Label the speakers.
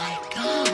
Speaker 1: my god.